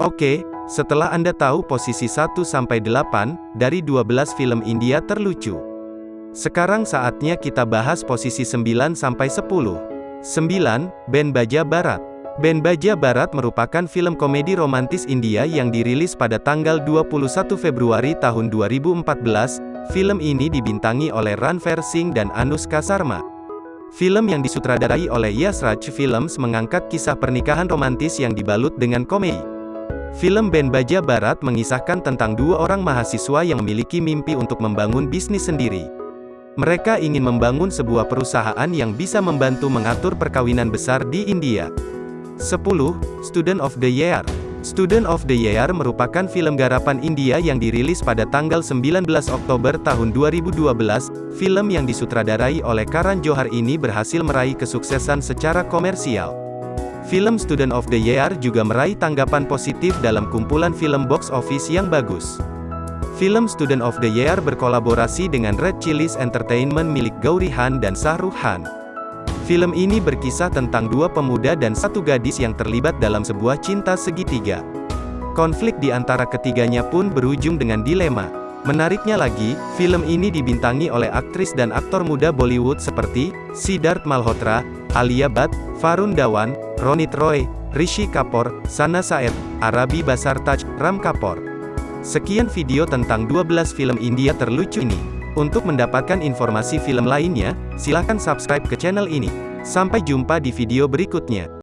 Oke, setelah Anda tahu posisi 1-8 dari 12 film India terlucu. Sekarang saatnya kita bahas posisi 9-10. 9. Ben Baja Barat. Ben Baja Barat merupakan film komedi romantis India yang dirilis pada tanggal 21 Februari tahun 2014. Film ini dibintangi oleh Ranveer Singh dan Anushka Sharma. Film yang disutradarai oleh Yash Raj Films mengangkat kisah pernikahan romantis yang dibalut dengan komedi. Film Ben Baja Barat mengisahkan tentang dua orang mahasiswa yang memiliki mimpi untuk membangun bisnis sendiri. Mereka ingin membangun sebuah perusahaan yang bisa membantu mengatur perkawinan besar di India. 10. Student of the Year Student of the Year merupakan film garapan India yang dirilis pada tanggal 19 Oktober tahun 2012. Film yang disutradarai oleh Karan Johar ini berhasil meraih kesuksesan secara komersial. Film Student of the Year juga meraih tanggapan positif dalam kumpulan film box office yang bagus. Film Student of the Year berkolaborasi dengan Red Chillies Entertainment milik Gauri Han dan Shah Rukh Khan. Film ini berkisah tentang dua pemuda dan satu gadis yang terlibat dalam sebuah cinta segitiga. Konflik di antara ketiganya pun berujung dengan dilema. Menariknya lagi, film ini dibintangi oleh aktris dan aktor muda Bollywood seperti Siddharth Malhotra, Alia Bhatt, Varun Dhawan, Ronit Roy, Rishi Kapoor, Sana Saed, Arabi Basartaj, Ram Kapoor. Sekian video tentang 12 film India terlucu ini. Untuk mendapatkan informasi film lainnya, silakan subscribe ke channel ini. Sampai jumpa di video berikutnya.